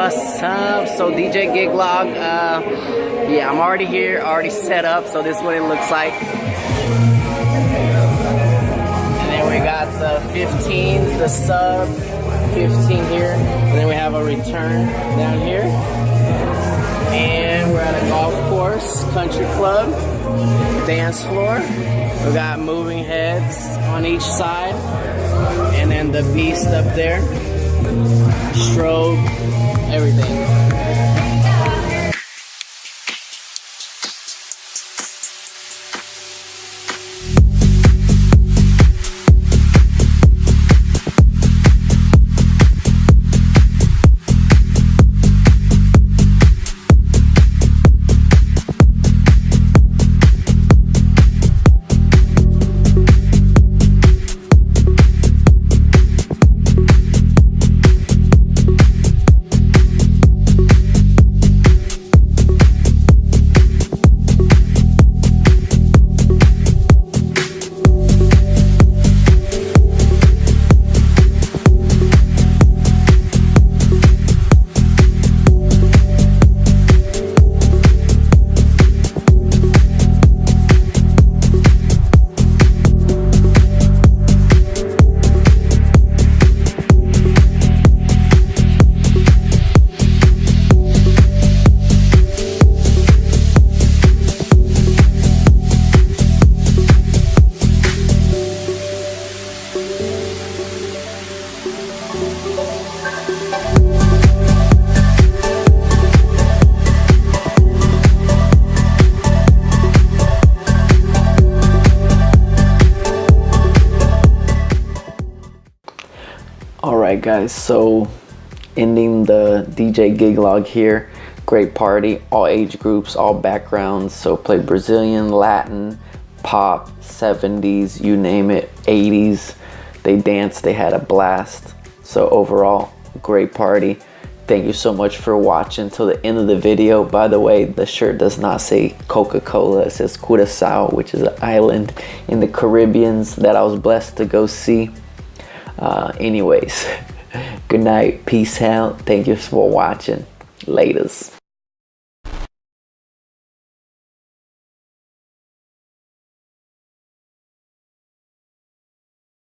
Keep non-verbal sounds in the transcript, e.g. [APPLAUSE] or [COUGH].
up? So DJ Gig Log, uh, yeah, I'm already here, already set up, so this is what it looks like. And then we got the 15, the sub 15 here, and then we have a return down here. And we're at a golf course, country club, dance floor. We got moving heads on each side, and then the beast up there, strobe, everything. Alright guys, so ending the DJ gig log here. Great party, all age groups, all backgrounds. So played Brazilian, Latin, pop, 70s, you name it, 80s. They danced, they had a blast. So overall, great party. Thank you so much for watching till the end of the video. By the way, the shirt does not say Coca-Cola. It says Curacao, which is an island in the Caribbeans that I was blessed to go see. Uh, anyways, [LAUGHS] good night. Peace out. Thank you for watching. Laters.